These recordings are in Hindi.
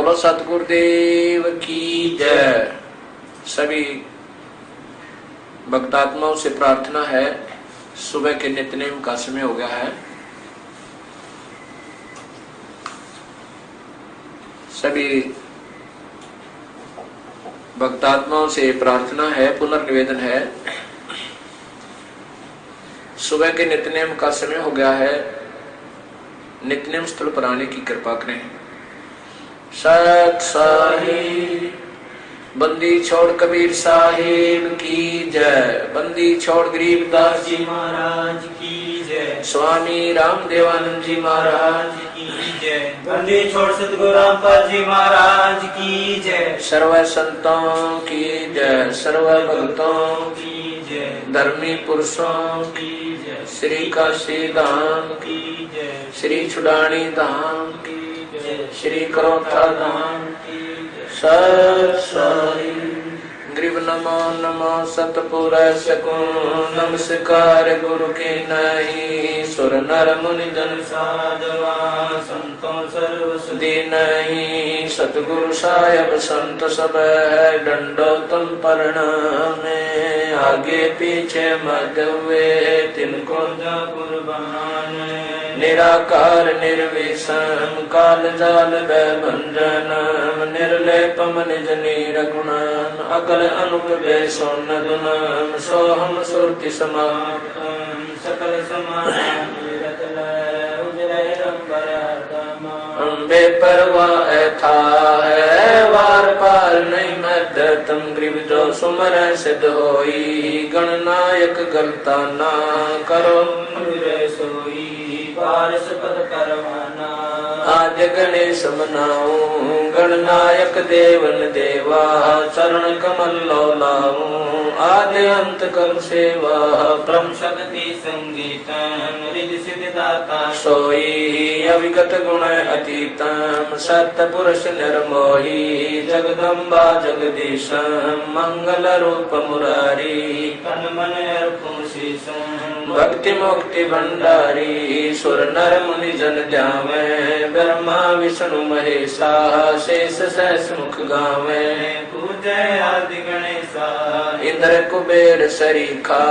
बोलो, सतगुरुदेव की जय। सभी भक्तात्माओं से प्रार्थना है, सुबह के नित्यनेम का समय हो गया है। सभी भक्तात्माओं से प्रार्थना है, पुनर्निवेदन है। सुबह के नित्यनेम का समय हो गया है। नित्यनेम स्थल पर आने की कृपा करें। सत साहिब बंदी छोड़ कबीर साहिब की जय। बंदी छोड़ गरीब दास जी महाराज की स्वामी राम देवानंद जी महाराज की जय। बंदी छोड़ सतगुरु रामपाल जी महाराज की जय। सर्व संतों की जय, सर्व भक्तों की जय। धर्मी पुरुषों की जय। श्री काशी धाम की जय। श्री छुडानी धाम की जय। श्री करोथा धाम की जय। सत्साई ग्रीव नमो नमो सतपुर सकून नमस्कार गुरु के नहीं सुर नर मुनि जन साधवा संतों सर्व सुधी नहीं सतगुरु साहेब संत सब है डंडो तुम में आगे पीछे मध्य हुए तिनको खुदा कुर्बान निराकार निर्विषम काल जाल भंजनम निर्लेपम निज नीरगुणम अकल अनुप सोन गुणम सोहम सुरति समाप्तम सकल समान उजरे रंबर अम्बे परवा था है वार पार नहीं मद तुम ग्रीव जो सुमर सिद्ध होई गणनायक गलता ना करो सोई पारस पद करवाना आज गणेश मनाऊ गणनायक देवन देवा, चरण कमल लो लाऊ आदि अंत कर सेवा, ब्रह्म शक्ति संगीत रिद सिद्ध दाता सोई, अविगत गुण अतीतम सत्य पुरुष निर्मोही, जगदम्बा जगदीश मंगल रूप मुरारी, तन मन अर्पण शीशम। भक्ति मुक्ति भंडारी सुर नर मुनि जन जावे ब्रह्मा विष्णु महेशा शेष सहस मुख गावे पूजय आदि गणेशा। इंद्र कुबेर सरीखा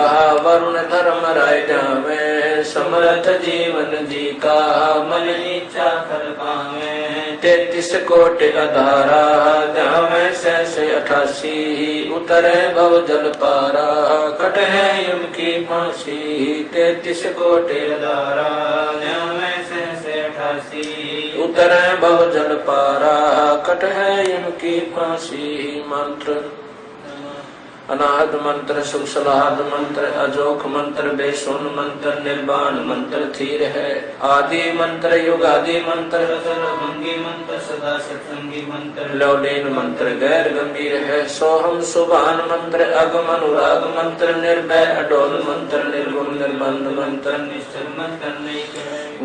वरुण धर्म राय जावे समर्थ जीवन जी का मन इच्छा कर पावे तैतीस कोट अधारा जावे सहस अठासी, उतरे बहु जल पारा, कट है यम की फांसी। तैतीस कोट अधारा न्याय से अठासी, उतरे बहु जल पारा, कट है यम की फांसी। मंत्र अनाहत मंत्र सुख सलाहत मंत्र अजोख मंत्र, बेसुन मंत्र निर्वाण मंत्र थीर है। आदि मंत्र युग आदि मंत्र सर्वभंगी मंत्र सदा सत्संगी मंत्र। लौलीन मंत्र गैर गंभीर है। सोहम, सुभान मंत्र अगम अनुराग मंत्र, निर्भय, अडोल मंत्र, निर्गुण, निर्बंध मंत्र निश्चल मंत्र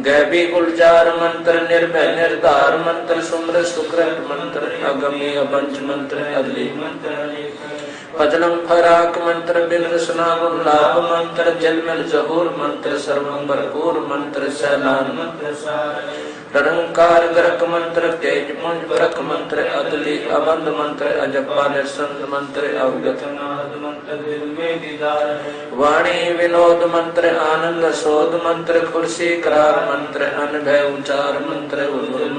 गैबी, गुलजार मंत्र, निर्भय, निर्धार मंत्र, सुम्र, सुकृत मंत्र अगमी अबंच मंत्र, अदली मंत्र पजलम फराक मंत्र बिन रसना लाभ मंत्र जलमल जहूर मंत्र सर्वम भरपूर मंत्र, सैलान मंत्र सार। गरक मंत्र, तेज पुंज बरक मंत्र, अदली अबंध मंत्र अजपा निसंत मंत्र, अवगत वाणी विनोद मंत्र, आनंद शोध मंत्र खुर्सी करार मंत्र, अनभय उचार मंत्र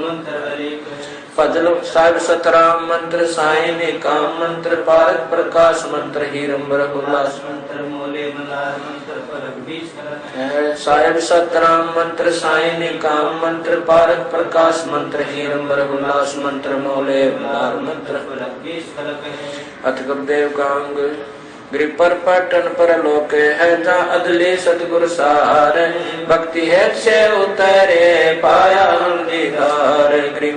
मंत्र अनेक है फजल साहिब सतराम मंत्र साई ने काम मंत्र भारत प्रकाश मंत्र हीरंबर उल्लास मंत्र मोले मलार मंत्र परक करक साहिब सतराम मंत्र साई ने काम मंत्र पारक प्रकाश मंत्र हीरंबर उल्लास मंत्र मोले मलार मंत्र परक अथ गुरुदेव कांग गिरि पर पटन पर लोक है जा अदले सतगुर सार। भक्ति है से उतरे पाया हम दीदार गिरि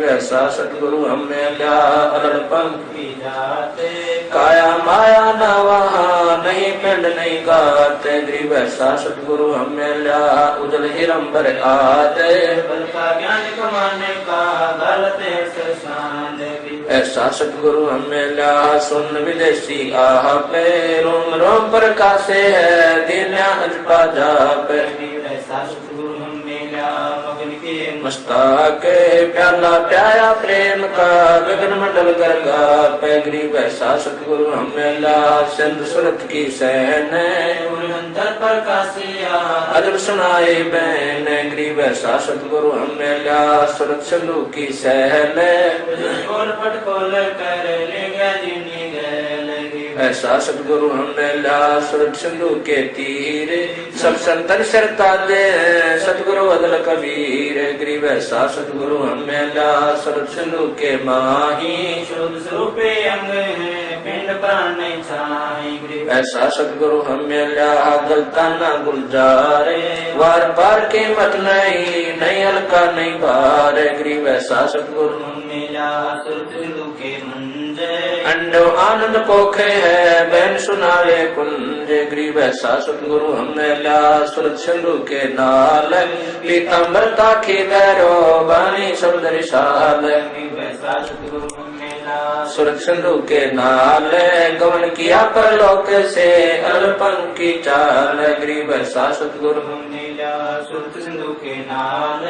सतगुरु हमें ल्या अदल पंख जाते। काया माया न वहाँ, नहीं पिंड नहीं गाते। गिरि वैसा सतगुरु हमें ल्या उजल हिरंबर आते। बल ज्ञान कमाने का, गलत सरसान देवी ऐसा सतगुरु हमने ल्या सुन विदेशी आह पे। रोम रोम प्रकाशे है, दिन अजपा जा पे। मस्ताक प्याला प्याया प्रेम का गगन मंडल कर गा पैगरी वैसा सतगुरु हमें ला सिंध सुरत की सहन अंतर प्रकाशिया अजब सुनाए बैन गरीब ऐसा सतगुरु हमें ला सुरत सिंधु की सहन खोल पट खोल कर ले गया ऐसा सतगुरु हमने ला सुरत सिंधु के तीर। सब संतन शरता दे सतगुरु अदल कबीर। गरीब ऐसा सतगुरु हमें ला सुरत सिंधु के माही। शुद्ध अंग है पिंड प्राण ऐसा सतगुरु हमें ला गलता ना गुलजारे। वार पार के मत नहीं नहीं हल्का नहीं भार गरीब ऐसा सतगुरु मेला सुरत सिंधु के मंजे अंडो आनंद पोखे है, बहन सुनावे कुंज गरीब ऐसा सतगुरु हमें ला सुरत सिंधु के नाल पीताम्बरता के गैरो बानी सतगुरु मेला सुरत सिंधु के नाल गमन किया परलोक से अल्पन की चाल गरीब ऐसा सतगुरु सिंधु के नाल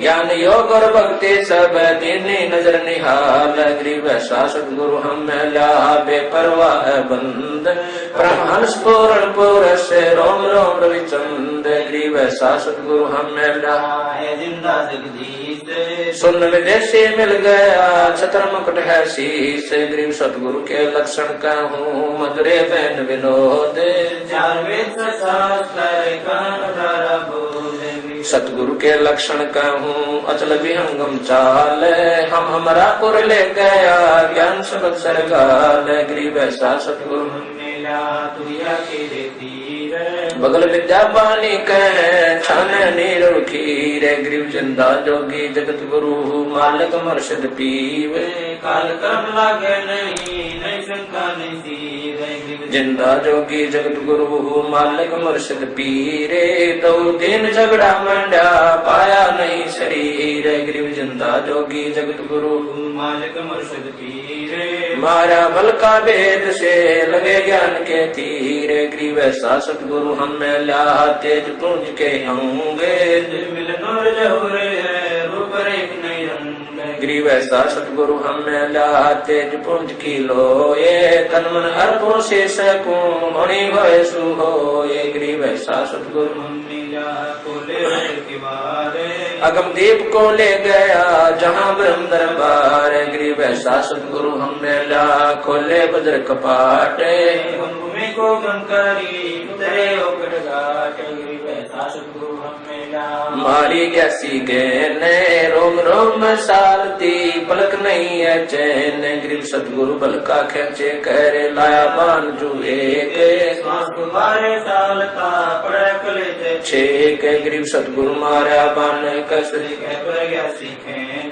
ज्ञान योग और भक्ति सब दीनी नज़र निहाल गरीब ऐसा सतगुरु हम ला बेपरवाह बंद। परमहंस पूर्ण पुरस रोम रोम रविचंद गरीब ऐसा सतगुरु हम ला सुन विदेशी मिल गया, छत्र मुकुट है शीस गरीब सतगुरु के लक्षण का हूँ मधुरे बहन विनोद। चार वेद शास्त्र कान सतगुरु के लक्षण कहूँ, अचल विहंगम चाल हम हमारा पुर ले गया, ज्ञान सबक सरगाल गरीब ऐसा सतगुरु मेला तुया के तीर बगल विद्या पानी कह खीर गरीब ज़िंदा जोगी जगत गुरु मालिक मर्शद पीव। काल कर्म लागे नहीं नहीं शंका नहीं ज़िंदा जोगी जगत गुरु मालिक मुर्शिद पीरे। दो दिन झगड़ा मंडा पाया नहीं शरीर। गरीब ज़िंदा जोगी जगत गुरु मालिक मुर्शद पीर। मारा बल का वेद से लगे ज्ञान के तीर। गरीब ऐसा सतगुरु हमें ला तेज पूंज के होंगे। गरीब ऐसा सतगुरु हमें ला तेज पुंज की लोए। तन मन अर्पों से सकूँ होनी होए। सुहोए गरीब ऐसा सतगुरु मेला कोले। के बारे अगम दीप को ले गया, जहाँ ब्रह्म दरबार गरीब ऐसा सतगुरु हमने ला खोले बजर कपाटे को गंकारी मारी गैसी गैने रोम रोम सारती पलक नहीं है चैन। गरीब सतगुरु बल का खेचे करे। लाया बान जो एक। साल का पड़े ते छेक। गरीब सतगुरु मारा बान कस। कह पर गया सीखे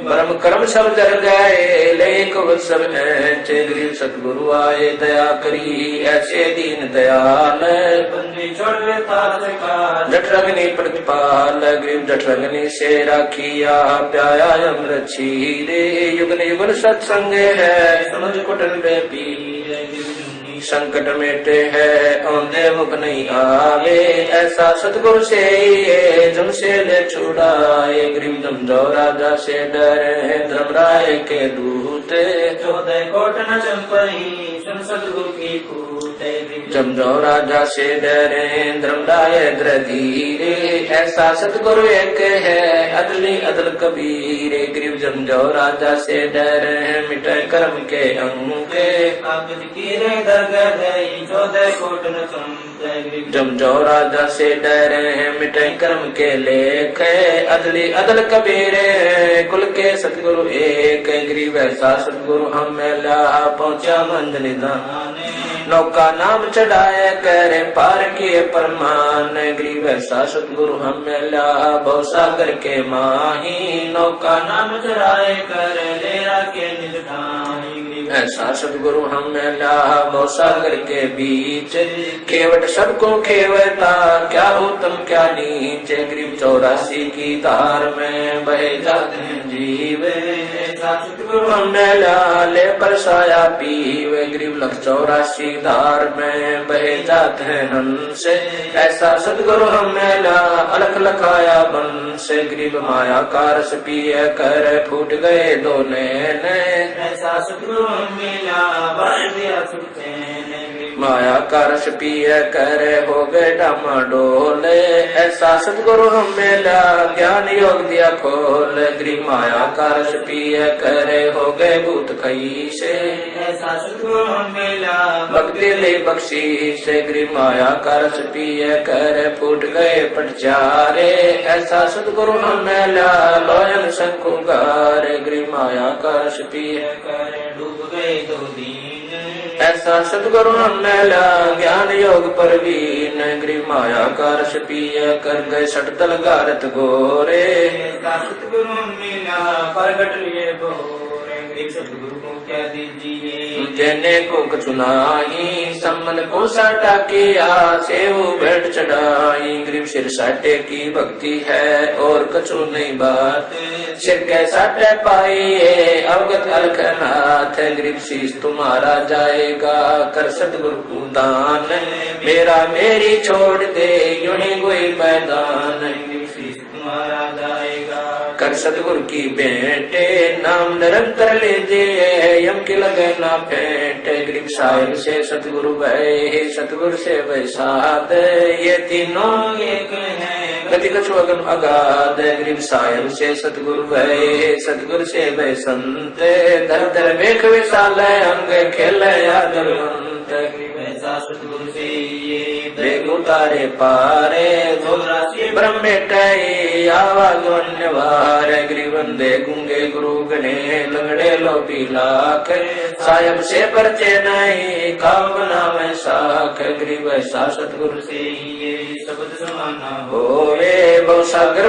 ब्रह्म कर्म सब जर गए। लेक सब ऐचे। गरीब सतगुरु आए दया करी। ऐसे दीन दयाल। बंदी छोड़ का जठ रगनी प्रतिपाल गरीब जठरंगनी से राखिया प्याया अमृत छीरे युगन युगन सत्संग है, समझ कुटन में पीर संकट मेटे है, औंधे मुख नहीं आवे। ऐसा सतगुरु से जम से ले छुड़ाए। गरीब जम जो राजा से डरे धर्मराय के दूत। चौदह कोट न चंपई, सुन सतगुरु की जो राजा से डरे धर्मराय धीरे ऐसा सतगुरु एक है अदली अदल कबीरे। गरीब जम जो राजा से डरे मिटे कर्म के अंगे कागज़ की रे दरगह दई चौदह कोट न चंपई जम जो राजा से डरे मिटे कर्म के लेख अदली अदल कबीरे। कुल के सतगुरु एक गरीब ऐसा सतगुरु हम ला पहुँचा मंद निदान नौका नाम चढ़ाए करे पार किए परमान। गरी वैसा सतगुरु हम बहु सागर के माही। नौका नाम चढ़ाए करे, लेरा के ठाई ऐसा सदगुरु हम मिला सागर के बीच। केवट सबको खेवता क्या उत्तम क्या नीचे। गरीब चौरासी की धार में बहे जाते जीव। सतगुरु हम मिला ले परसाया पीवे। गरीब लख चौरासी धार में बहे जाते हैं हंस। ऐसा सदगुरु हम मिला अलख लखाया बन से गरीब माया कारस पिए, कर फूट गए दो नैन। ऐसा सतगुरु मिला बाँध दिया छुट्टे माया कारस पिय कर हो गए डामाडोल ऐसा सतगुरु हम मिला ज्ञान योग दिया खोल गृह माया कारस पिय कर हो गए भूत खई से ऐसा सतगुरु मिला भक्ति ले बख्शी से गृह माया कारस पिय कर फूट गए पटचारे ऐसा सतगुरु हम मिला लोयन शंकुगार गृह माया कारस पिय कर डूब गए दो दिन ऐसा सदगुरु मिला ज्ञान योग परवीन गृह माया कारस पिय कर गए सटतल गारत गोरे। ऐसा सतगुरु मिला प्रगट लिए सतगुरु को क्या दीजिए? जेने को सम्मन को साटा किया सेव भेंट चढ़ाई। गरीब सिर साटे की भक्ति है और कछु नहीं बात। सिर के साटे पाइए अवगत अलखनाथ गरीब शीश तुम्हारा जाएगा। कर सदगुरु को दान। मेरा मेरी छोड़ दे, यूँ कोई मैदान कर सतगुरु की बेटे, नाम निरंतर लीजिए यम की लगे ना फेंट। गरीब साहिब से सतगुरु भय सतगुरु से वैसाद। ये तीनों एक है, गति कछु अगम अगाध। गरीब साहिब से सतगुरु भय सतगुरु से वै संत धर धर वेख विशाल अंग खेल गरीब सतगुरु से उतारे पारे चौरासी ब्रह्म टई, आवाज़ वार गुंगे गुरु गणे, लंगड़े लो लाख सायब से परचे नहीं नाम साख, ग्रीव सा ये शब्द समाना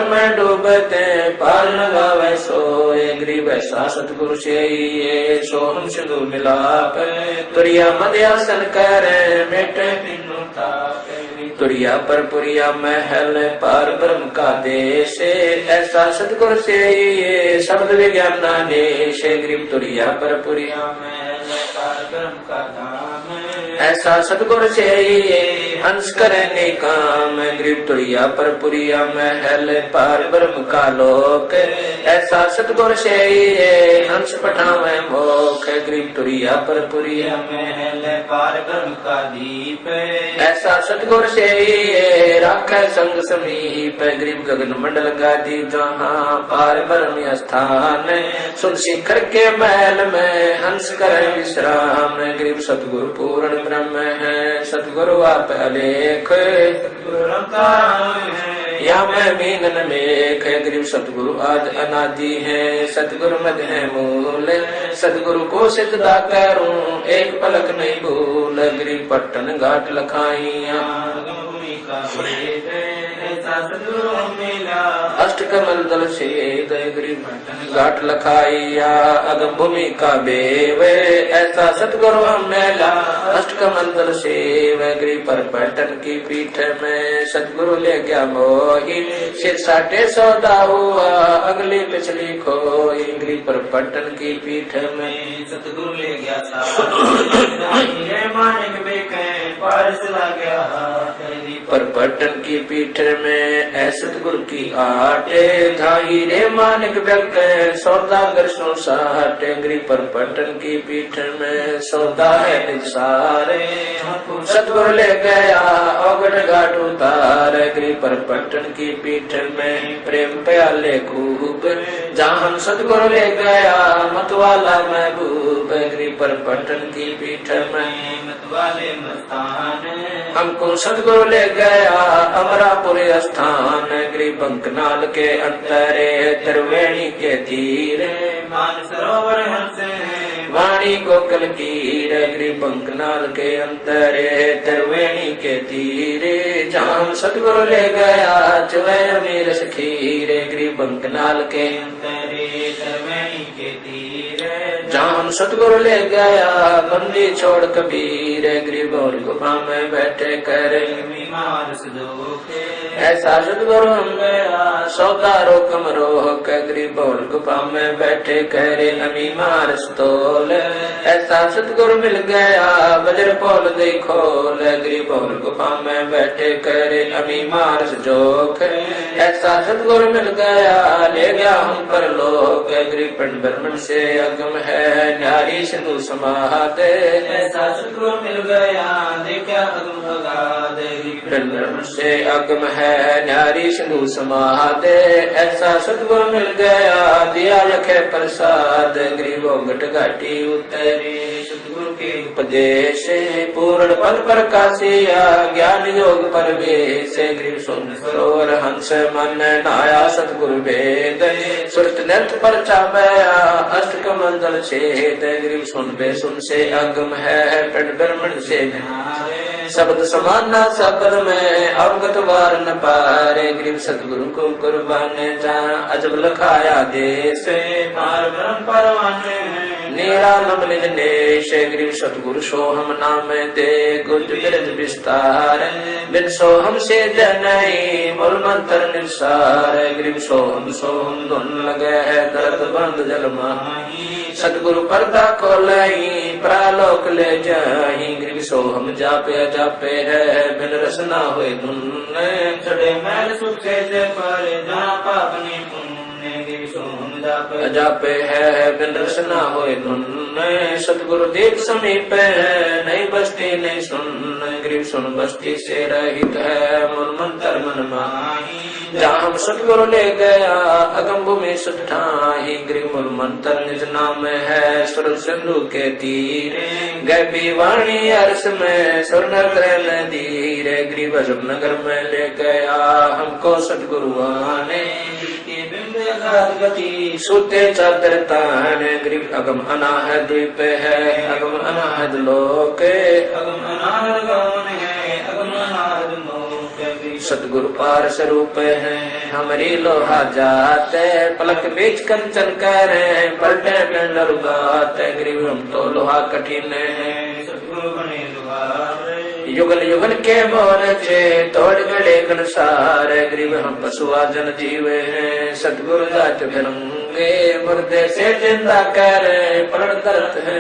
में डूबते, पार लगावे सोए, ग्रीव सा सतगुरु से ये सोहम सिंधु मिलाप, तुरिया मध्यासन करे, मेटे ताप। तुरिया पर पुरिया महल पार ब्रह्म का देश ऐसा सतगुर से ये शब्द विज्ञान देश ग्रीव तुरिया पर पुरिया महल पार ब्रह्म का धाम ऐसा सतगुरु से हंस करने काम ग्रीव तुरिया पर पुरिया महल पार ब्रह्म का लोक। ऐसा सतगुरु से हंस पठावे मोख ग्रीव तुरिया पर पुरिया महल पार ब्रह्म का दीप। ऐसा सतगुर से राख संग समीप, गरीब गगन मंडल गादी जहाँ पार ब्रह्म स्थान। सुन शिखर के महल में हंस कर विश्राम, गरीब सतगुरु पूर्ण ब्रह्म है सतगुरु आप अलेख या मैं मीनन मेख गरीब सतगुरु आज अनादि है। सतगुरु मद है मूल, सतगुरु को सिद्धता करूँ एक पलक नहीं भूल गरीब पट्टन घाट लखाइया। अष्ट कमल दल से घाट लखाइया। अगम भूमि का बेव, ऐसा सतगुरु मेला। अष्ट कमल दल से गरीब पर पट्टन की पीठ में। सतगुरु ले गया मोही सिर साटे सौदा हुआ अगली पिछली खोई। गरीब पर पटन की पीठ में सतगुरु ले गया था मानिक बेके पर पट्टन की पीठ में ऐसे गुरु की आटे धाई रे मानिक व्यक्त सौदागर सो साटे गरी पर पट्टन की पीठ में सौदा है निसारे सतगुरु ले गया अवगढ़ घाट उतार गरी पर पट्टन की पीठ में प्रेम प्याले खूब। जहाँ हम सतगुरु ले गया मतवाला महबूब। पर पट्टन की पीठ में मतवाले मस्तान। हमको सदगुरु ले गया अमरापुर स्थान। ग्रीबंकनाल के अंतरे, त्रिवेणी के तीर। मान सरोवर हंसे वाणी गोकल कीर पंकनाल के अंतरे, त्रिवेणी के तीरे। जहाँ सतगुरु ले गया, चुवे अमीर सखी ग्रीबंकनाल के अंतरे के तीर जहाँ सतगुरु ले गया, बंदी छोड़ कबीर गरीब और गुफा में बैठे करे ऐसा सतगुरु हम गया सौदा रोकम रोह के गरीब और गुफा में बैठे करे अमी मार स्तोल ऐसा सतगुरु मिल गया, बजर पोल देखो गरीब और गुफा में बैठे करे अमी मार जोख ऐसा सतगुरु मिल गया, ले गया हम पर लोग गरीब ब्रह्मण से अगम है। न्यारी समाते ऐसा सतगुरु मिल गया देखा अगम ब्रह्म से अगम है न्यारी सिंधु समाते ऐसा सतगुरु मिल गया दिया लखे प्रसाद। गरीबों घट घाटी उतरी के उपदेश पूर्ण पद प्रकाशिया ज्ञान योग परवेश गरीब सुन सरोवर हंस मन नाया सतगुरु वेद। सुरत नृत पर चापया अष्ट कमंडल छेद गरीब सुन बे सुन से अगम है पट ब्रह्मण से शब्द समाना सबर में अवगत वार न पारे। ग्रीव सतगुरु को कुर्बान जा अजब लखाया देश मार ब्रह्म परवाने निरालम निज नेश गरीब सतगुरु सोहम नाम दे। गुज बिरज विस्तार बिन सोहम से जनई, मूल मंत्र निसार। गरीब सोहम सोहम धुन लगे है दर्द बंद जल माही। सतगुरु पर्दा खोलई प्रालोक ले जाही। गरीब सोहम जापे जापे है, बिन रसना हुए धुन। चढ़े मैल सुखे से पर जहाँ पाप ने पुण्य गिर सोम जाप है बिन रसना होए धुन सतगुरु देव समीप है नहीं बस्ती नहीं सुन गरीब सुन बस्ती से रहित है मन मंत्र मन माही जहाँ हम सतगुरु ले गया अगम भूमि सुठाही गरीब मूल मंत्र निज नाम है सुर सिंधु के तीर गैबी वाणी अर्श में स्वर्ण नदी रे गरीब नगर में ले गया हमको सतगुरु आने सूते चादर तान गरीब अगम अनाहद द्वीप है। अगम अनाहद लोक। अगम अनाहद गौन है। अगम अनाहद सतगुरु पार स्वरूप है। हमारी लोहा जाते पलक बीच कंचन करे पलटे पिंड रुगात गरीब हम तो लोहा कठिन है। युगल युगल के मोरचे तोड़ गड़े गणसार गरीब हम पशुआ जन जीवे हैं। सतगुरु जात फिरंगे मुर्दे से ज़िंदा करे परण दर्द है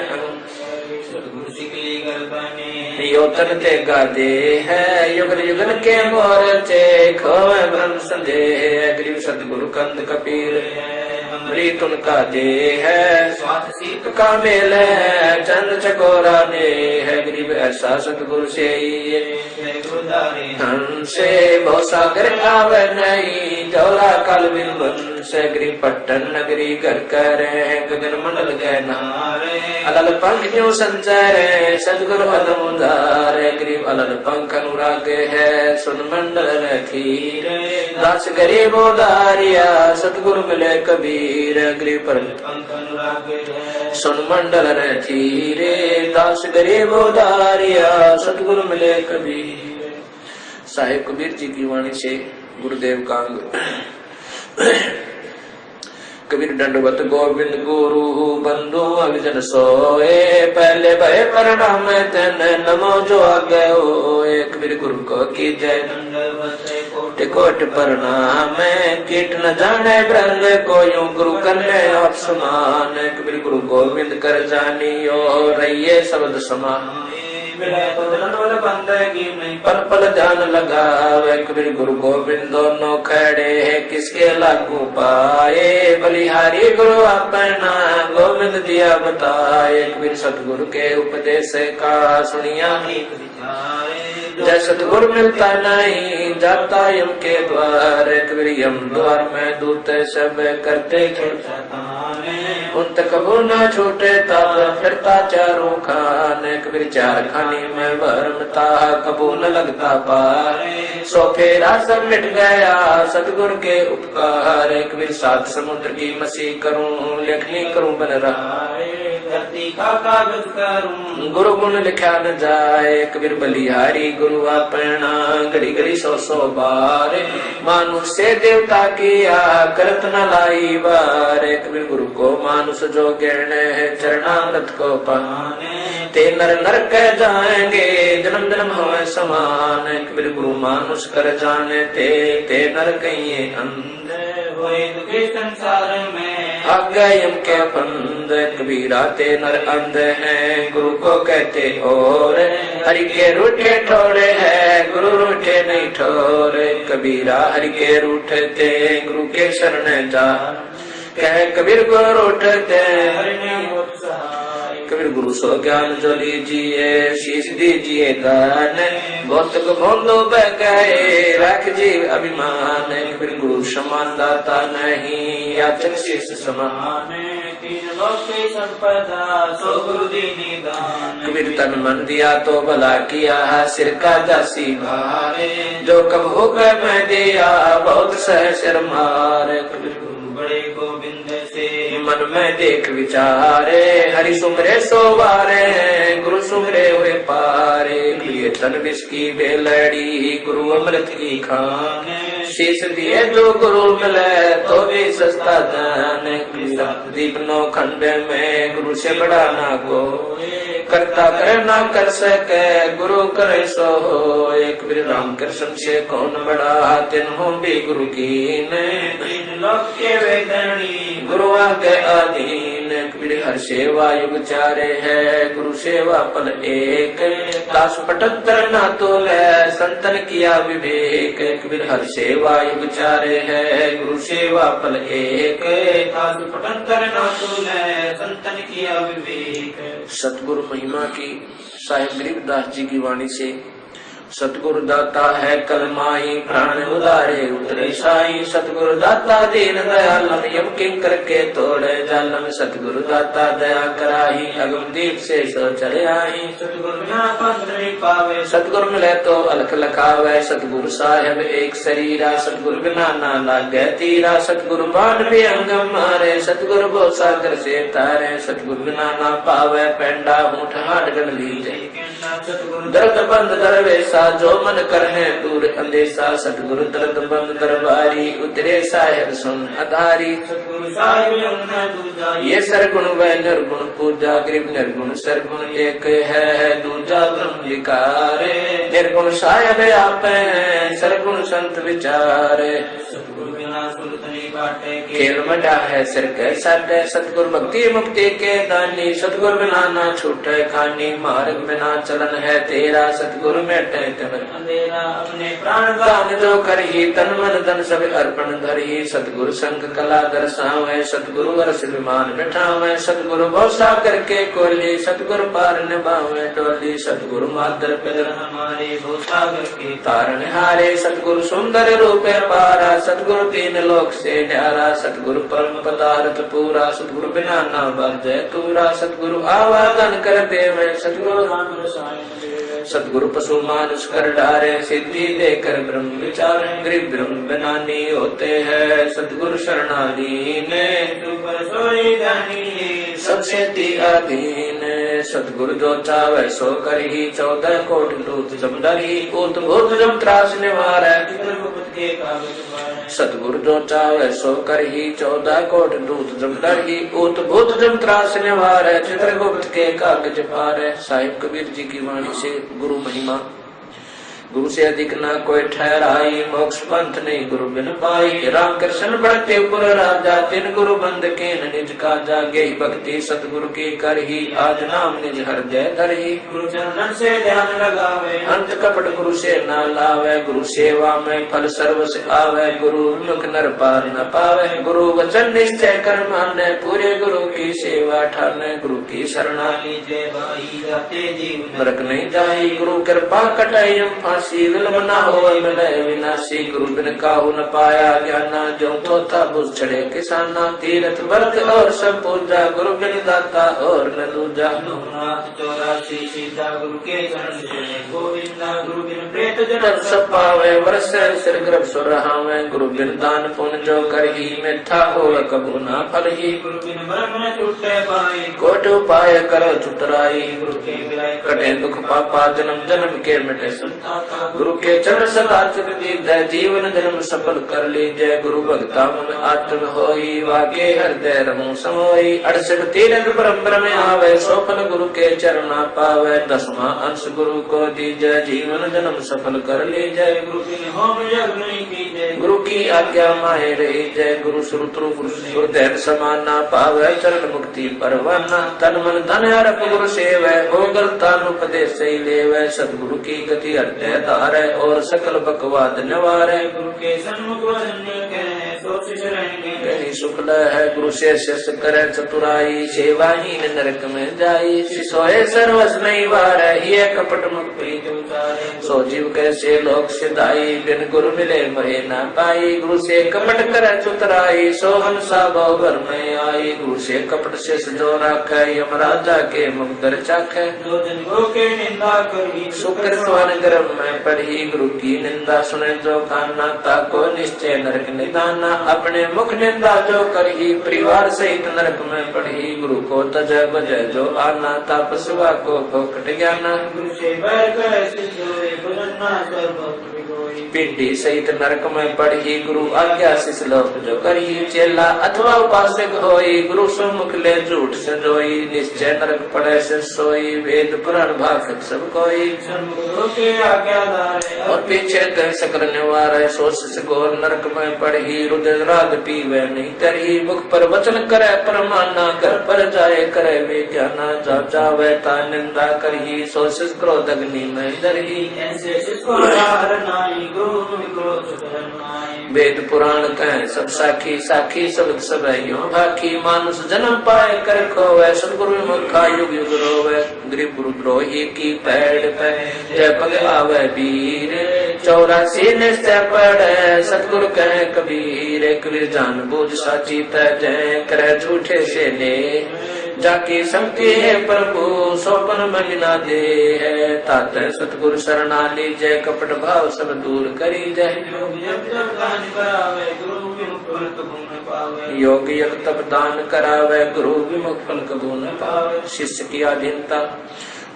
सतगुरु सिकली कर बने। यो तन ते गादे है युगल युगल के मोरचे खोवे ब्रह्म संदेह गरीब सतगुरु कंद कपीर अमरी तुन का दे है। स्वात सीत का मेल है। चंद चकोरा ने है। गरीब ऐसा सतगुरु से हमसे बहुत सागर आवे नहीं। दौरा काल बिन से गरीब पट्टन नगरी घर करे गगन मंडल गहना अलल पंख जो संचार सदगुरु अदम उदार गरीब अलल पंख अनुराग है। सुन मंडल रखीर दास गरीब उदारिया सतगुरु मिले कबीर। गरीब पर पंख अनुराग है सुन मंडल रखीरे दास गरीब उदारिया सतगुरु मिले कबीर। साहिब कबीर जी की वाणी से गुरुदेव कांग कबीर दंडवत गोविंद गुरु बंधु अभिजन सोए। पहले भय प्रणाम तन नमो जो आगे होए। कबीर गुरु को की जय। दंडवत कोट प्रणाम कीट न जाने ब्रंग को यूँ गुरु करने आप समान कबीर गुरु गोविंद कर जानियो रहिए शब्द समान। तो पल पल ध्यान लगावे। कबीर गुरु गोविंद दोनों खड़े हैं, किसके लागू पाए? बलिहारी गुरु अपना गोविंद दिया बताए। कबीर सतगुरु के उपदेश का सुनिया ही जय सतगुर मिलता नहीं जाता यम के द्वार कबीर यम द्वार में दूत सब करते उन तक कबू न छोटे तब फिरता चारों खान कबीर चार खानी में भरमता कबू न लगता पार। सो फेरा सब मिट गया सतगुर के उपकार कबीर सात समुद्र की मसी करूँ लेखनी करूँ बन रहा। धरती का कागज़ करूँ। गुरु गुण लिखा न जाए कबीर बलिहारी गुरु अपना घड़ी घड़ी सौ सौ बार। मानुष से देवता किया करत न लाई बार। कबीर गुरु को मानुष जो गिरण है चरणामृत को पाने। ते नर नर कह जाएँगे जन्म जन्म हो समान कबीर गुरु मानुष कर जाने, ते ते नर कहिए अंधे होए। संसार में आज्ञायम के बंद। कबीरा ते नर अंध है, गुरु को कहते और। हरि के रूठे ठोरे है, गुरु रूठे नहीं ठोरे। कबीरा हरि के रूठते गुरु के शरण जा कह कबीर गुरु रूठते हरि ने कबीर गुरु सो ज्ञान जो लीजिए शीश दीजिए दान। भौतिक भोंदो बह गए रख जी अभिमान। कबीर गुरु समान दाता नहीं याचक शीश समान। आने तीन लोक की संपदा सो गुरु दीनी दान कबीर तन मन दिया तो भला किया सिर का दासी भारे। जो कब होकर मैं दिया बहुत सह शर मारे कबीर गुरु बड़े गोविंद मन में देख विचारे, हरि सुमरे सोवारे, गुरु सुमरे हुए पारे, लिए तन विष की बेलड़ी, गुरु अमृत की खान। शीश दिए जो गुरु मिले तो भी सस्ता दान। दीपनो खंड में गुरु से बड़ा ना को करता करे ना कर सके गुरु करे सो हो। एक बिर राम कृष्ण से कौन बड़ा? तिन हो भी गुरु की के गुरु आगे अधीन कबीर हर सेवा युग चारे है। गुरु सेवा पल एक। दास पटंतर ना तोले संतन किया विवेक। एक कबीर हर सेवा युग चारे है गुरु सेवा पल एक। दास पटंतर ना तुले संतन किया विवेक। सतगुरु महिमा की साहेब गरीबदास जी की वाणी से सतगुरु दाता है कलमाई प्राण उदारे, उतरे साई। सतगुरु दाता दीन दयालम यम के तोड़े जालम सतगुरु दाता दया कराही, अगम दीप से सो चले आई सतगुरु पावे। सतगुरु मिले तो अलख लखावे। सतगुरु साहेब एक शरीरा। सतगुरु बिना ना लागे तीरा। सतगुरु बाण भी अंगम मारे। सतगुरु बो सागर से तारे। सतगुरु बिना ना पावे, पेंडा ऊँट हाट गन लीजे। सतगुरु दर्द बंद दरवेसा जो मन करने दूर अंदेशा सतगुरु दर्द बंद दरबारी उतरे साहेब सुन अधारी। ये सरगुण व निर्गुण पूजा गरीब निर्गुण सरगुण एक है दूजा ब्रह्म विकारे। निर्गुण साहेब आप हैं सरगुण संत विचारे। खेल मटा है सिर के सट सतगुरु भक्ति मुक्ति के दानी। सतगुर बिना ना छूटे खानी मार्ग बिना चलन है तेरा सतगुरु मेटे तिमर अंधेरा अपने प्राण कर ही, तन मन धन सब अर्पण धर। ही सतगुरु संग कला दर्शावे सतगुरु वर्ष विमान बिठावे। सतगुरु भौसा करके कोली सतगुरु पार निभावे डोली सतगुरु मादर पिदर हमारे भूसागर के तारण हारे सतगुरु सुंदर रूपे पारा, सतगुरु तीन लोक से न्यारा। सतगुरु परम पदार्थ पूरा, सतगुरु बिना ना बजे तूरा। सतगुरु आवादन कर देवे, सतगुरु राम रसायन देव सतगुरु पशु मानुष कर डारे, सिद्धि देकर ब्रह्म विचार, गरीब ब्रह्म बनानी होते हैं। सतगुरु शरणाधीन सबसे अधीन सतगुरु जो चावे सो कर ही, चौदह कोट लूत जमदर ही उत भूत जम त्रास निवार सतगुरु जो चावे सो कर ही चौदह कोट दूत जमदर ही उत भूत जम त्रास निवार चित्रगुप्त के कागज़ पार। साहिब कबीर जी की वाणी से गुरु महिमा। गुरु से अधिक न कोई ठहराई मोक्ष पंथ नहीं गुरु बिन पाई। राम कृष्ण बढ़ते पुर राजा तिन गुरु बंद के निज का जागे भक्ति सतगुरु की कर ही आज नाम निज हृदय धर ही। गुरु चरणन से ध्यान लगावे। अंत कपट गुरु से न लावे गुरु सेवा में फल सर्व से आवे। गुरु मुख नर पार न पावे। गुरु वचन निश्चय कर माने पूरे गुरु की सेवा ठाने। गुरु की शरणा लीजिए भाई जाते जीवन। नरक नहीं जाई। गुरु कृपा कटाई हम फांसी विलम न हो मिले विनाशी गुरु बिन काहू न पाया ज्ञाना जो थोथा बुझ चढ़े किसाना तीरथ व्रत और सब पूजा गुरु बिन दाता और न दूजा लोकनाथ चौरासी सीता गुरु के चरण से गोविंदा गुरु बिन प्रेत जन सब पावे वर्ष सिर ग्रभ सुर रहावे गुरु बिन दान पुण्य जो कर ही? मिठा हो कबू ना फल ही गुरु बिन ब्रह्म न छूटे पाए कोट उपाय कर चुतराई गुरु के कटे दुख पापा जन्म जन्म के मिटे संताता गुरु के चरण सदा दीद जीवन जन्म सफल कर लीजय गुरु भक्ता मन आत्म होई वाके हृदय रमो समोई अड़सठ तीरथ परम्पर में आवे सोफल गुरु के चरणा पावे। दसवा अंश गुरु को दीजय, जीवन जन्म सफल कर लीजय। गुरु के होम यज्ञ गुरु की आज्ञा माहे रही जय गुरु श्रुतु गुरुदेव समाना पावे। चरण मुक्ति परवाना, तन मन धन हरप गुरु सेव। हो गलतान उपदेश ही लेवे। सदगुरु की गति हृदय धारे और सकल बकवाद निवारे गुरु के सन्मुख सोच रहेंगे कहीं शुक्ल है गुरु से शिष्य करे चतुराई सेवाहीन नरक में जाई सिसोए सर्वस नहीं वार ये कपट मुख प्रीत सो जीव कैसे लोक सिधाई बिन गुरु मिले मरे न पाई गुरु से कपट कर चुतराई सो हंसा भर में आई गुरु से कपट से जो राख यम राजा के मुख दर चाख शुक्र स्वन गर्भ में पढ़ी गुरु की निंदा सुने जो खाना ताको निश्चय नरक निदाना अपने मुख निंदा जो करी, परिवार सहित नरक में पढ़ी गुरु को तज बज जो आना तापसवा को फोकट ज्ञाना गुरु से कर ना कर पिंडी सहित नरक में पढ़ी गुरु आज्ञा शिष लोक जो करी चेला अथवा उपासक होई, गुरु सम्मुख ले झूठ से जोई निश्चय नरक पड़े से सोई, वेद पुराण भाषक सब कोई। और पीछे कह सकल निवार, सोच से गोर नरक में पढ़ी रुद्र राग पीवे, नहीं तरही मुख पर वचन करे, परमाना कर पर जाए, करे वे ज्ञाना जा जावे, ता निंदा करही सोच क्रोध अग्नि में दरही ऐसे वेद पुराण कह, सब साखी साखी, सब सब यो भाखी मानुष जन्म पाए, कर खोवे, सदगुरु मुखा युग युग रोवे। गरीब गुरु द्रोही की पैड़ पे, जय पग आवे वीर। चौरासी निश्चय पड़े सतगुरु कह, कबीर कबीर जान बूझ साची तय करे झूठे से ले जाकी शक्ति है प्रभु सोपन महिला दे है। तात सतगुरु शरणा लीजय कपट भाव सब दूर करी जय योग यज्ञ तप दान करावे, गुरु विमुख फल कबू न पावे, शिष्य की अधीनता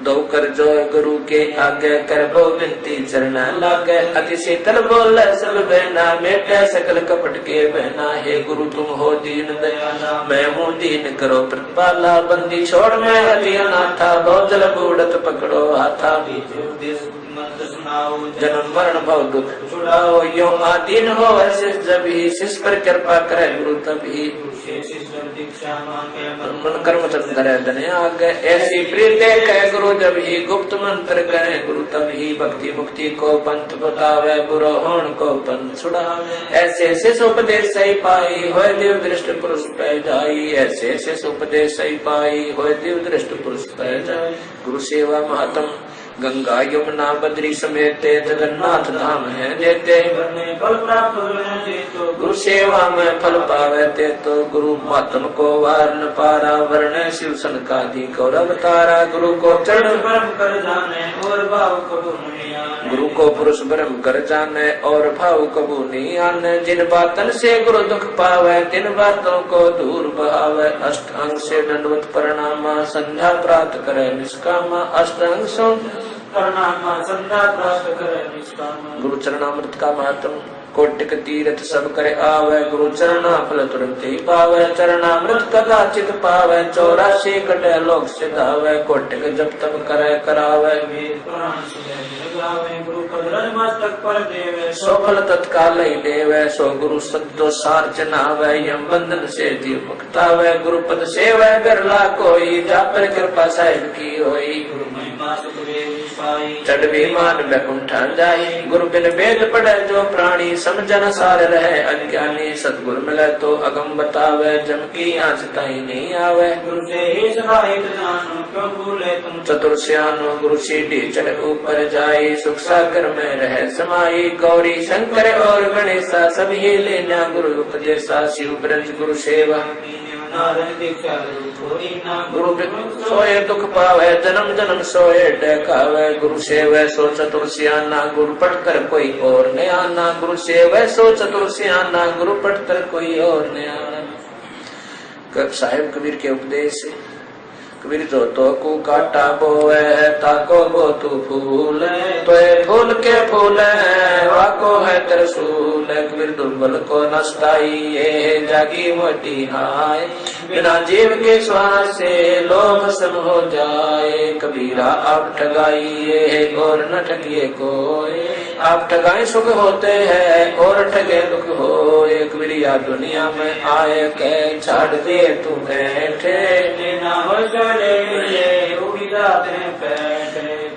दो कर जो गुरु के आगे कर बो विनती चरना लागे। अति शीतल बोल सब बहना, मेटे सकल कपट के बहना। हे गुरु, तुम हो दीन दयाला, मैं हूँ दीन करो प्रतिपाला। बंदी छोड़ मैं अति अनाथा बहुत जल बूढ़त पकड़ो हाथा। सुनाओ जन्म मरण भव दुख छुड़ाओ। यो आदीन हो ऐसे जब ही शिष्य पर कृपा करे गुरु शिष्य दीक्षा मन कर्म चंद्र धन आगे, ऐसी प्रीत कह गुरु जब ही गुप्त मंत्र कहे गुरु तब ही भक्ति मुक्ति को पंथ बतावे बुरो होण को पंथ छुड़ावे। ऐसे शिष उपदेश सही पाई हो दिव दृष्ट पुरुष पै जाई। ऐसे शिष उपदेश सही पाई हो दिव दृष्ट पुरुष पै जाई। गुरु सेवा महात्म गंगा यमुना बद्री समेत जगन्नाथ धाम है, देते फल प्राप्त गुरु सेवा में फल पावे ते तो गुरु मातम को वार न पारा, वर्ण शिव सन का दी गौरव तारा। गुरु को चरण परम कर जाने और भाव कबू गुरु को पुरुष ब्रह्म कर जाने और भाव कबू नहीं आने। जिन बातन से गुरु दुख पावे, तिन बातों को दूर बहावे। अष्टांग से दंडवत परिणामा, संध्या प्राप्त करे निष्कामा। अष्टांग सो गुरु चरणामृत का महत्व। कोटिक तीर्थ सब करे आवे, गुरु चरणा फल तुरंत ही पावे चरणामृत कदाचित पावे, चौरासी कटे लोक सिधावे, कोटिक जब तब करे, करावे। वेद पुराण सुने लगावे गुरु पद रज मस्तक पर देवे सो फल तत्काल ही देवे, सो गुरु सद्दो सार चनावे यम बंधन से जीव मुक्तावे गुरु पद सेवा, बिरला कोई जा पर कृपा साहिब की होई। चढ़ विमान बैकुंठा जाई, गुरु बिन वेद पढ़े जो प्राणी समझन सार रहे अज्ञानी सतगुरु मिले तो अगम बतावे जम की आज ताई नहीं आवे। गुरु से ही सहाय जानो क्यों भूले तुम? चतुर सियानो गुरु सीढ़ी चढ़ ऊपर जाई सुख सागर में रहे समाई। गौरी शंकर और गणेशा सभी लेना गुरु उपदेशा शिव ब्रज गुरु सेवा। गुरु सोए दुख पावे, जन्म जन्म सोए, डकावे, गुरु सेवे, सो चतुर्सियाना गुरु पढ़कर कोई और न। आना गुरु सेवे, सो चतुर्सियाना गुरु पढ़कर कोई और न। आना साहेब कबीर के उपदेश कबीर जो तो को काटा बोए ताको बो तू फूल तो फूल के फूल वाको है तरसूल कबीर दुर्बल को नस्ताई ये जागी मोटी हाय बिना जीव के श्वास से लोभ सब हो जाए कबीरा आप ठगाइए और न ठगिए कोई आप ठगाए सुख होते हैं और ठगे दुख हो एक बिरिया दुनिया में आए के छाड़ दिए तुम्हें ठे ना हो बैठे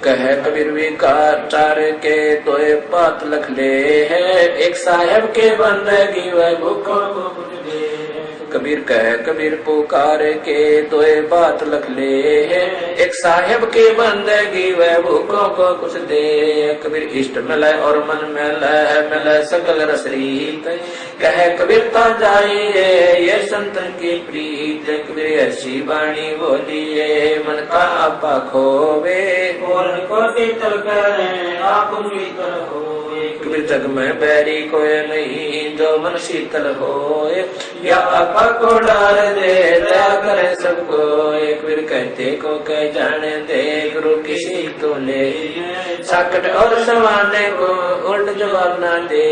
कह कबीर विकार चार के तो पात लख ले है। एक साहेब के बंदगी वह भूखों को दे। कबीर कह कबीर पुकार के दोए बात लख ले है। एक साहेब के बंदगी वह भूखों को कुछ दे। कबीर इष्ट मिले और मन मिले मिले सकल रसरीत। कह कबीर ता जाइए ये संतन की प्रीत। कबीर ऐसी वाणी बोलिए मन का आपा खोवे। और को शीतल करे आप शीतल हो कबीर जग में बैरी कोई नहीं जो मन शीतल हो या आपा को डाल दे दया करे सबको एक वीर कहते को कह जाने दे, गुरु किसी तो ले। साकट और समाने को उल्ट जवाब ना दे।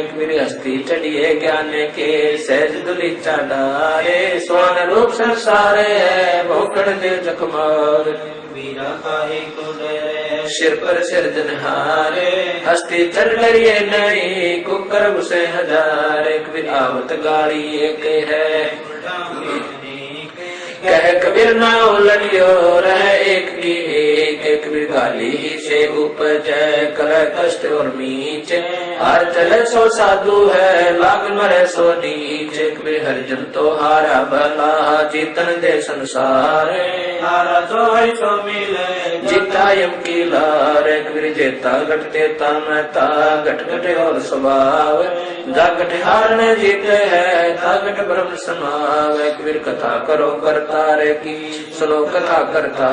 एक वीर हस्ती चढ़िए ज्ञान के, सहज दुली चाडारे स्वान रूप संसारे है, भोकड़ दे जखमार। वीरा काहे को डरे? सिर पर सिर जनहारे हस्ती चल करिए नहीं कुकर उसे हज़ार। विधावत गाड़ी एक है। कह कबीर ना उलटियो रह एक की एक एक भी ही से उपज कर कष्ट और मीच। हर चले सो साधु है लाग मरे सो नीच। एक भी हरिजन तो हारा भला जीतन दे संसार। हारा तो है सो मिले जीता यम की लार। कबीर जेता घटते तामता घट घटे और स्वभाव। जा घट हारने जीते है ता घट ब्रह्म समाव। कबीर कथा करो करता रे की सुनो कथा करता।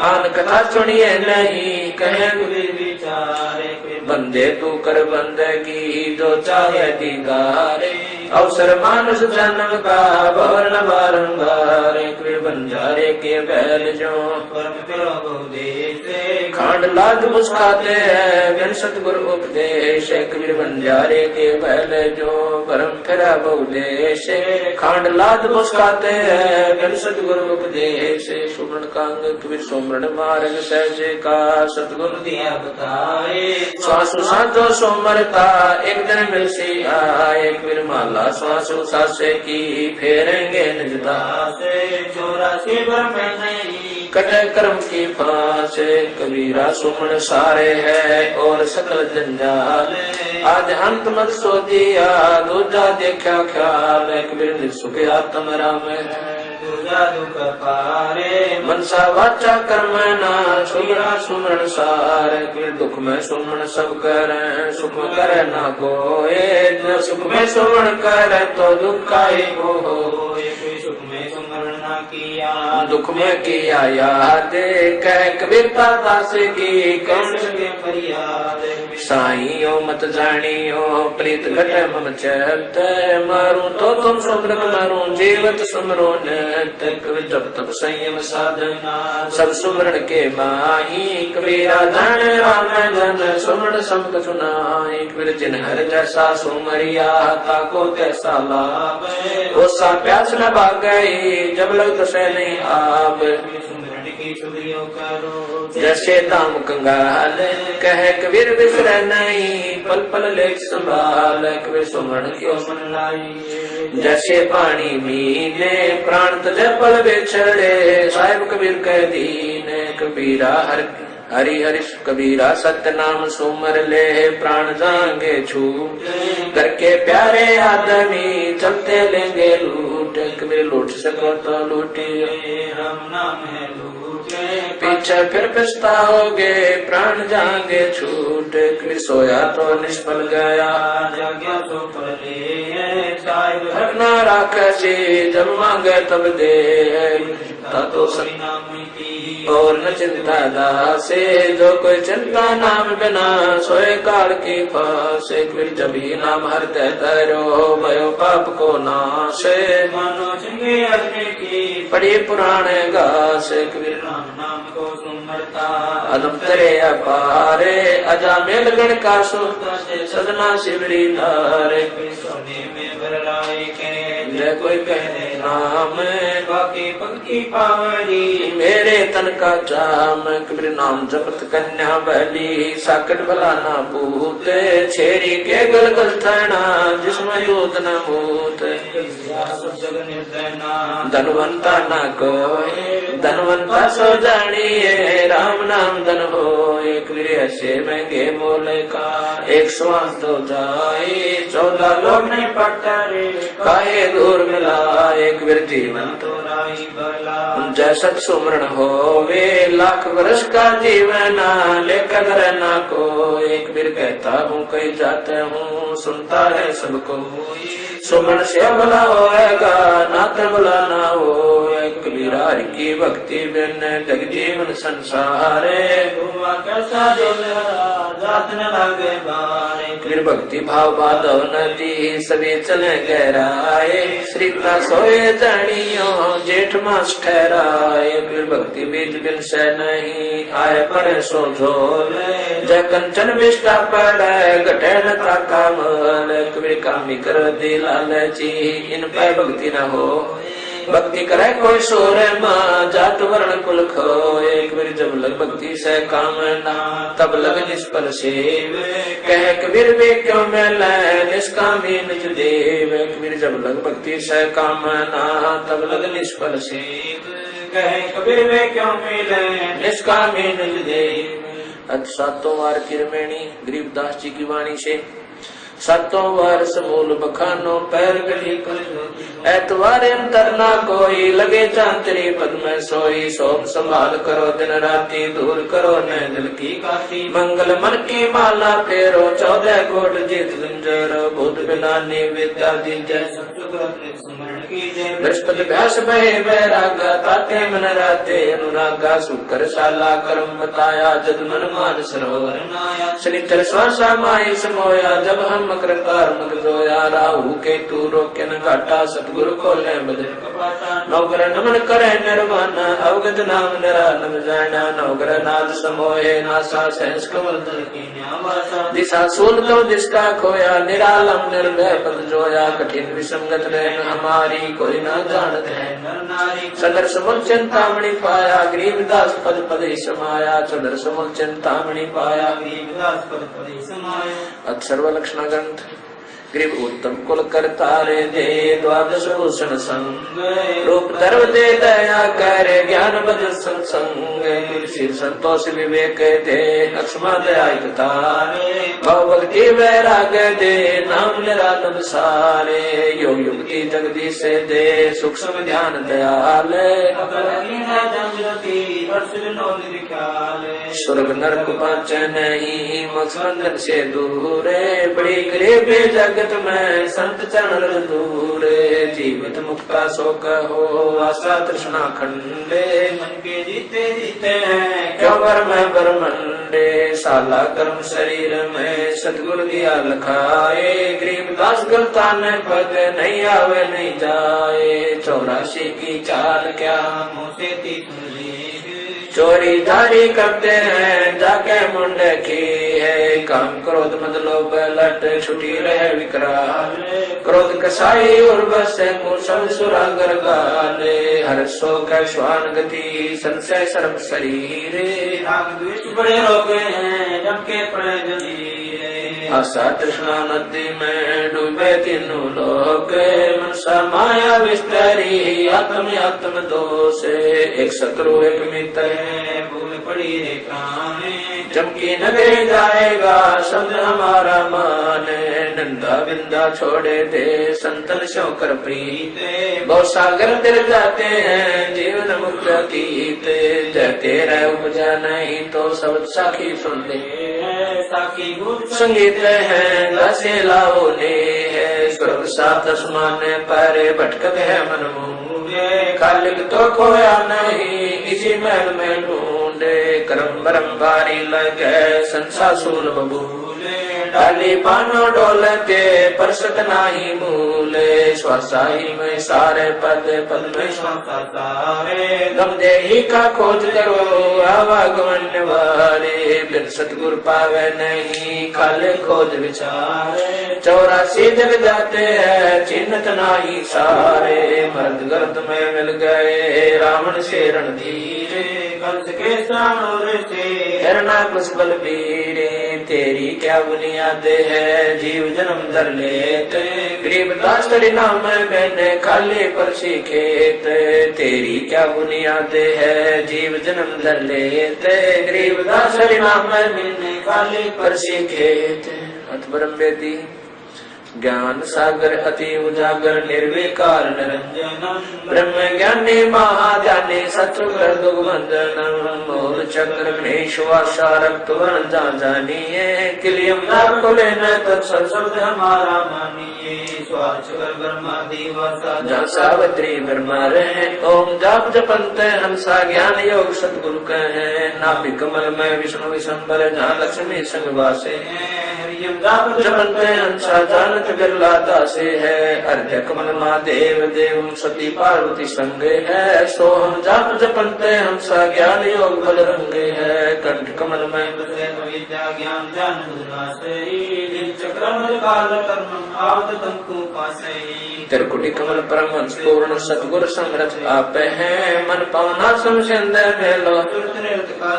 आन कथा सुनिए नहीं, कहे बंदे तू कर बंदगी, जो चाहे दीदारे अवसर मानुष जन्म का वर्ण बारंबार बंजारे के बैल जो खांड लाद मुस्काते हैं सतगुरु उपदेश बंजारे के बैल जो परम फिरा बहुदेश खांड लाद मुस्काते हैं बिन सतगुरु उपदेश सुमन कांग कबीर सुमरण मार्ग सहज का सतगुरु दिया बताए श्वासु साधो सोमरता एक दिन मिल सी आए कबीर माला श्वासु सासे की फेरेंगे कटे कर्म की फांस कबीरा सुमन सारे है और सकल जंजाल आज हंत मत सो दिया, दूजा देखा ख्याल कबीर सुख आत्म राम पूजा दुख पारे मनसा वाचा कर्म ना सुमरा सुमरण सार कबीर दुख में सुमन सब कर सुख कर करे ना कोए। जो सुख में सुमन कर तो दुख का ही वो हो सुख में सुमरण ना किया। दुख में किया याद कह कबीरता दास की कौन के फरियाद। साइयो मत जानियो प्रीत घट मम चैत, मारू तो तुम सुमरत मारू, जीवत सुमरो कबीर जब तब संयम साधना। सब सुमरण के माही, कबीरा धन राम जन सुमरण सब सुनाई, कबीर जिन हर जैसा सुमरिया, ताको कैसा लाभ। ओसा प्यास न भाग गई जब लग तो नहीं आप दाम कंगाल कह कबीर बिसर नहीं, पल पल लेख संभाल कबीर सुमरण क्यों मन लाई जैसे पानी मीने, प्राण तले पल बिछड़े, साहिब कबीर कह दीन, कबीरा हर हरि हरि कबीरा सत्य नाम सुमर ले प्राण जाएँगे छू करके प्यारे आदमी चलते लेंगे लूट। कबीर लूट सको तो लूटियो हम नाम है लूटे। पीछे फिर पछताओगे प्राण जाएँगे छूट। कबीर सोया तो निष्फल गया। जाग्या तो साहिब। रखना राखसी जब मांगे तब दे। तो सब नाम की और न चिंता दासे जो कोई चिंता नाम बिना सोए काल की फिर जब ही नाम हरते तरो, भयो पाप को नाशे। मानो चंगे अग्नि की पड़ी पुराने गासे फिर राम नाम को सुमरता अदम तरे अपारे। अजा मेल गण का सोता से सदना शिवरी धारे। सोने में बरलाए के जय कोई कहने नाम, बाकी पंक्ति पावरी मेरे तन का चाम कबीर नाम जपत कन्या बली। साकट भला ना पूत छेरी के गल गल थना जिसमें यूत न नाम धनवंता न कोय धनवंता सो जानिए, राम नाम धन हो एक ऐसे महँगे बोले का एक श्वास तो जाए, चौदह लोग नहीं पड़ता रे काहे दूर मिला एक वीर जीवन तो राई बला जैसा सुमरण हो वे लाख वर्ष का जीवन लेकर रहना को एक वीर कहता हूँ, कहीं जाते हूँ, सुनता है सबको। सुमरण से भला होएगा नाथ भला ना हो। कबीरा हरि की भक्ति बिन जग जीवन संसार। हुआ कैसा जो मेरा जात न फिर भक्ति भाव बाधव नदी सभी चले गहराए। श्री का सोए जानियो, जेठ मास ठहराए। फिर भक्ति बीज बिन से नहीं आए पड़े सो झोले। जय कंचन विष्टा पड़े, घटे न ताका मल कबीर कामी कर दी लालची इन पे भक्ति न हो। भक्ति करे कोई सोर माँ, जात वर्ण कुल खो एक बार जब लग भक्ति से काम ना तब लग निष्फल सेव। कह कबीर वे क्यों मिले निष्कामी निज देव? कबीर जब लग भक्ति से काम ना तब लग निष्फल सेव। कहे कबीर वे क्यों मिले निष्कामी निज देव? अत सातों वार किरमेणी, गरीबदास जी की वाणी से सातों वर्ष मूल बखानो, पैर गली कर एतवार अंतर ना कोई, लगे चांतरी पद में सोई। सोम संभाल करो, दिन राती दूर करो न दिल की मंगल मन की माला फेरो, चौदह कोट जीत गुंजर भूत बिलानी विद्या दी जय। बृहस्पति व्यास भय ताते मन राते अनुरागा शाला, कर्म बताया। जद मन मान सरोवर स्वासा माई, समोया। जब हम कृतार मग जोया राहु के तू रोके न घाटा सतगुरु को ले कपाटा। नौकर नमन करे निर्वाण, अवगत नाम निरानंद जाना। नौकर नाद समोहे, नासा सहस कमल दल की दिशा सूल तो दिशा खोया, निरालम निर्भय पद जोया। कठिन विसंगत नैन हमारी, कोई न जानत है सदर समुल चिंतामणि पाया, गरीबदास पद पद समाया। सदर समुल चिंतामणि पाया, गरीबदास पद पदे समायो। अक्षर लक्षण thousand ग्रीब उत्तम कुल करतारे दे द्वादश भूषण संग। रूप धर्म दे दया कर ज्ञान बद सत्संग। श्री संतोष विवेक दे लक्ष्मण दया भव भक्ति वैराग दे नाम निरानंद सारे। योग युक्ति जगदीश दे सूक्ष्म ध्यान दयाल। स्वर्ग नरक पाच नहीं मकसंदन से दूरे बड़ी गरीबी जगत में संत चरण दूरे जीवित मुक्ता शोक हो आशा तृष्णा खंडे। मन के जीते जीते हैं क्यों वर में बरमंडे साला कर्म शरीर में सतगुरु दिया लखाए गरीब दास गलता न पद नहीं आवे नहीं जाए। चौरासी की चाल क्या मुझे तीन चोरी धारी करते हैं, जाके मुंडे की है काम। क्रोध मतलब लट छुटी रहे विकराल। क्रोध कसाई और बस कुशल सुरागर गाले। हर सो कैश्वान गति, संशय सर्व शरीर। बड़े रोगे हैं जबके पड़े आशा तृष्णा नदी में डूबे तीनों लोग। माया विस्तरी आत्म आत्म दो से। एक शत्रु, एक मित्र पड़ी काने जबकि नगरी जाएगा शब्द हमारा माने नंदा बिंदा छोड़े दे संतन शोकर प्रीत बहुत सागर तिर जाते हैं जीवन मुक्त गीत जयते रह उपजा नहीं तो सब साखी सुन ले संगीत है। दसे लाओ ने है। स्वर्ग सात आसमान पर भटकत है मन मोह खालिक तो खोया नहीं इसी महल में ढूंढे करम बरम भारी लगे संसासूल बबूले डाली पानो डोल के परसत नाही मूले स्वसाही में सारे पद पद में सारे गम देही का खोज करो आवागमन वाले बिन सतगुर पावे नहीं खाले खोज विचारे चौरासी जग जाते हैं चिन्हत नाही सारे मर्द गर्द में मिल गए रावण से रणधीरे कंस के सानोर से हिरणा कुछ बलबीरे तेरी क्या बुनियाद है? जीव जन्म धर लेते। गरीब दास नाम मैंने खाली पर सीखेत। तेरी क्या बुनियाद है? जीव जन्म धर लेते। गरीब दास नाम मैंने खाली पर सीखेत। अतबरम बेदी ज्ञान सागर अति उजागर, निर्विकार, निरंजन। ब्रह्म ज्ञानी, महाज्ञानी सत्सुकर दुर्गंधन, मूल चक्र, गणेश वासा रक्त, वर्ण, जा, जानिए। किलियम लाभ को लेना शब्द हमारा मानिए। कर जहाँ सावित्री, ब्रह्मा रहे। ओम जाप, जपंत हंसा ज्ञान योग सतगुरु कहे। नाभि कमल में, विष्णु विशंबर जहाँ लक्ष्मी, संग वासे हरियम जपंत हंसा जानत बिरला दासे है अर्घ्य कमल महादेव देव सती पार्वती संगे है सोहम जाप जपंत हंसा ज्ञान योग बल रंगे है कंठ कमल में त्रिकुटी कमल परम पूर्ण सतगुर समरथ आप है मन पावना समझंद मेलो का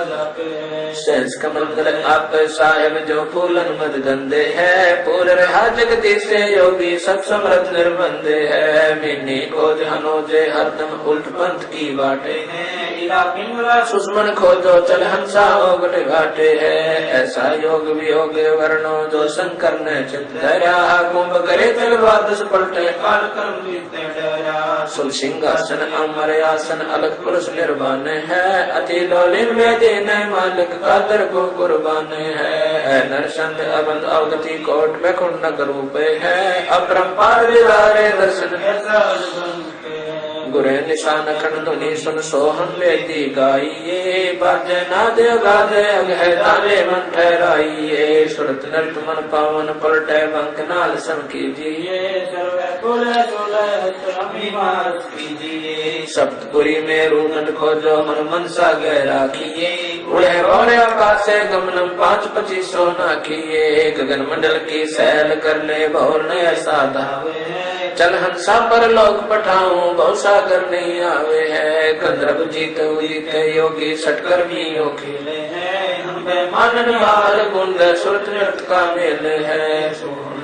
कमल आप साहेब जो फूलन मद गंदे है, पूर रहा जगदीश से योगी सब समरथ निर्बंध है। मिनी खोज हनोजे, हरदम उल्ट पंथ की बाटे पिंगला सुषमन खोजो, चल हंसा ओगट घाटे है। ऐसा योग वियोग वर्णो, जो शंकर ने चित धरा। कुंभ करे चल द्वादश पलटे काल कर्म विद्या डरा। सुल सिंहासन, अमर आसन, अलग पुरुष निर्वाण है। अति लोलिन में दिन मालिक, कादर को कुर्बान है। नरसंत अबंध अवगति कोट में कुंडक रूप है। अपरंपार दर्शन। के गुरे निशान खंड ध्वनि सुन सोहन वेदी गाइये बाजे नाद गाद अग है ताले मन ठहराइये सुरत नृत मन पावन पलटे बंक नाल सम कीजिए सप्तपुरी में रूनट खोजो, मन मन सा गहरा किए। उड़े बौरे आकाश गमनम पाँच पच्चीस सोना किए। गगन मंडल की सैल कर ले भौर ने ऐसा धावे चल हंसा पर लोक पठाऊं बहु सागर नहीं आवे है। गंधर्व जीत जीत योगी सटकर भी यो खेले है मानन हार गुंड सुरत नृत का मेल है।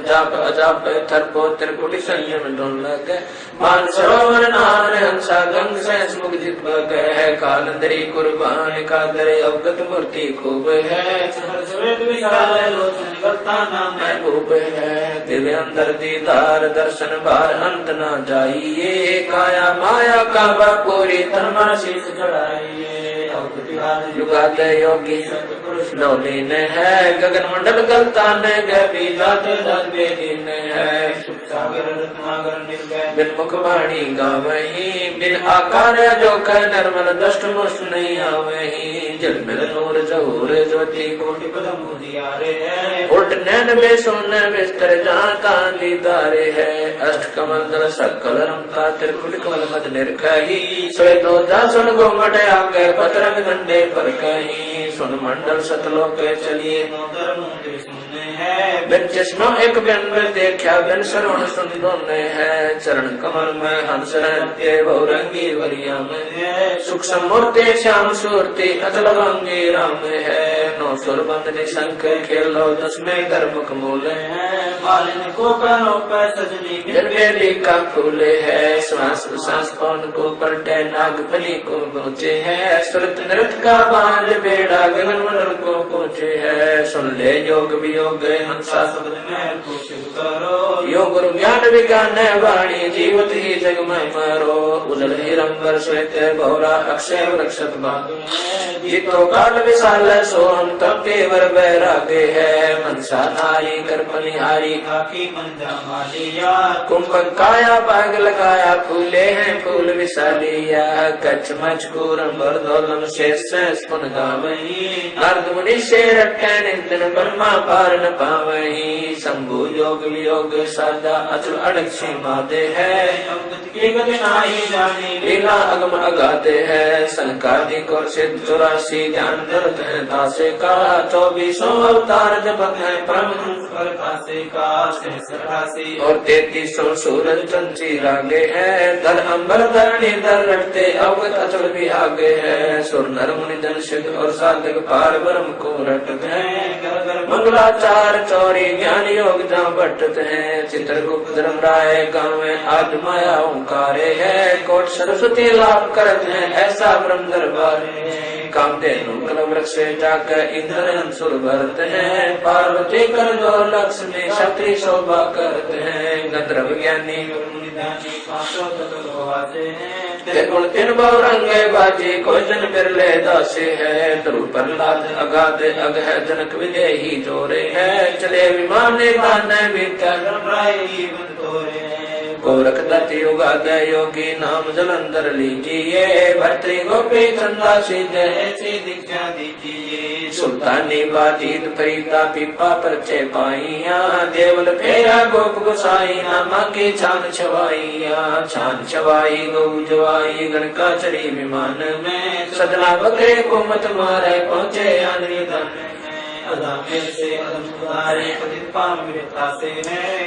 जाप अजाप थरपो त्रिकुटी संयम डोल लगे मान सरोवर नार हंसा गंग से मुख जित है। कालंदरी कुर्बान का दरे अवगत मूर्ति खूब है। महबूब है दिव्य अंदर दीदार दर्शन बार अंत न जाइए। काया माया का पूरी तन मन शीश चढ़ाइए। युगात योगी नौलीन है। गगन मंडल गलतान गभी जात बेदीन है। बिन मुख वाणी गावही, बिन आकार जो कह नर्मल दष्ट नहीं आवही। जल मिल नूर जहूर ज्योति कोटि पदम उजियारे है। नैन में सोन बिस्तर जहाँ दीदारे है। अष्ट कमल दल सकल रमता त्रिकुट कमल मद निर्कही श्वेतो दासन गोमट आगे, पतरंग डंडे पर कहीं। सुन मंडल सतलोक चलिए बिन चश्मा एक बिन में देखा बिन श्रवण सुन दोने है। चरण कमल में हंस रहते, बहुरंगी वरिया में सुख समूर्ति, श्याम सूर्ति, अचल भंगी राम है। नौ सुर बंदनी शंख खेलो दस में गर्भक मूल है। मालिन को करो पे सजनी जन बेली का फूले है। श्वास श्वास कौन को पलटे नागफली को पहुँचे है। सुरत नृत का बाँध बेड़ा, गगन को पहुँचे है। सुन ले योग वियोग हंसा शब्द कुछ करो। योग गुरु ज्ञान विज्ञान वाणी जीवत ही जग में मरो उजल हिरंबर श्वेत बहुरा अक्षय वृक्षत बाग जितो काल विशाल सो हम तब केवर बैरागे है। मनसा नारी कर बलिहारी काकी मंदा कुंभक काया पाग लगाया फूले हैं फूल विशालिया। कच्छ मच कूरम बरदोलम शेष स्पुन गावही नारद मुनि रखे नितिन ब्रह्मा पार न पावही शंभु योग वियोग सादा अचल अड़क सीमा है। लीला अगम अगाते है। संकादिक और सिद्ध चौरासी ज्ञान दर्द है दासे का। चौबीसों अवतार जपत है परम और तैतीसों सूरज चंची रागे है। धर अम्बर धरणी धर रटते अवगत अचल भी आगे है। सुर नर मुनि जन सिद्ध और साधक पार ब्रह्म को रटते हैं मंगलाचार चौरी ज्ञान योग जहाँ बटत है। चित्रगुप्त धर्म राय गाँव में आद माया ओंकारे है। कोट सरस्वती लाभ करत है, ऐसा ब्रह्म दरबार कामधेनु कल वृक्ष जाकर इंद्र अंसुर भरत है। पार्वती कर जो लक्ष्मी क्षत्रि शोभा करते हैं। गंधर्व ज्ञानी मुनिदानी तत्व हैं। ते गुण बहु रंगे बाजी को जन बिरले दासे है। ध्रुव प्रहलाद अगाध अग है जनक विदेही जोरे है। चले विमान भी कर राय बन तोरे हैं। गोरख दत्त युगाद योगी नाम जलंधर लीजिए भर्तरी गोपी चंदा सिद्ध ऐसी दीक्षा दीजिए। सुल्तानी बाजीत फरीदा पीपा परचे पाइया देवल फेरा गोप गोसाई नामा की छान छवाइया। छान छवाई गौ जवाई गणका चढ़ी विमान में सदना बकरे को मत मारे, पहुँचे आनरी धन अदामे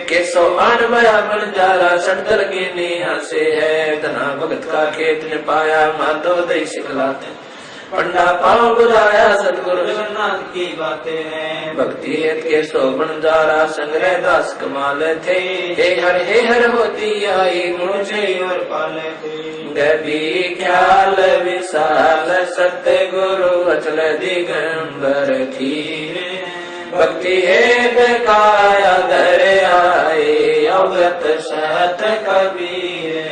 केसो आन बया बन जारा सड़दल की नेहा से है। धना भगत का खेत ने पाया, माधो दई सिखलाते पंडा पाँव बुलाया, सतगुरु जगन्नाथ की बातें हैं। भक्ति हेत के शोभन जारा, संग्रह दास कमाल थे। हे हर हे हर होती आई मुझे और पाले थे। गभी ख्याल विशाल सत्य गुरु अचल दिगंबर धीरे भक्ति हेत काया धर आए अवगत सत कबीर।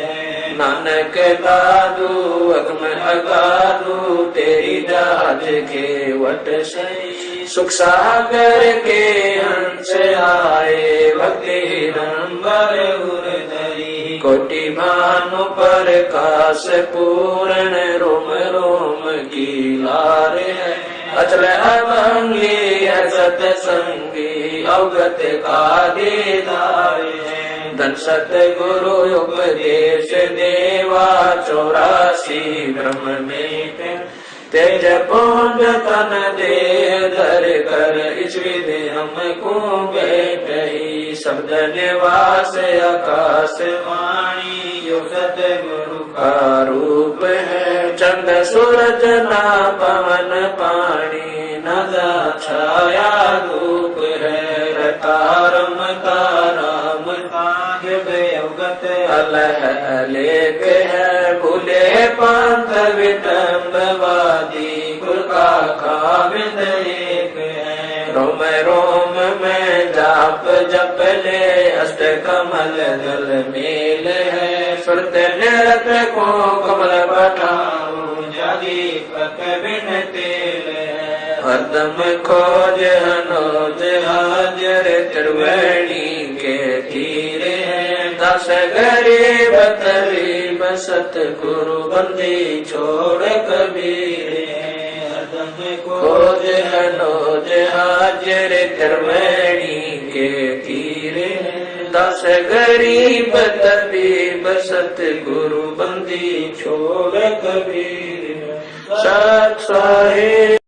नानक दादू अगम अगादू, तेरी दाज के वट सही। सुख सागर के हंस आए, भक्ति रंबर उदरी कोटि भानु पर काश पूर्ण रोम रोम की लार है। अचल अमंगी है सतसंगी अवगत का है। धन सतगुरु उपदेश देवा, चौरासी ब्रह्म में तेज पुंज तन दे धर कर इस विधि हमको बैठ शब्द निवास आकाश वाणी यो सतगुरु का रूप है। चंद सूरज ना पवन पानी नदा छाया धूप है। रतारम ताराम साहिब अवगत अलह अलेख है भूले पंथ विटम्बवादी गुर का है रोम रोम में जाप जप ले अष्ट कमल दल मेल है सुरत निरत को कमल पठाओ जादी पक बिन तेल है हरदम खोज हनोज हाजर त्रिवेणी के तीरे दस गरीब तरीब सतगुरु बंदी छोड़ कबीर हरदम खोज हनोज हाजर धर्मणी के तीर। दस गरीब तबीब, सतगुरु बंदी छोड़ कबीर। सत साहिब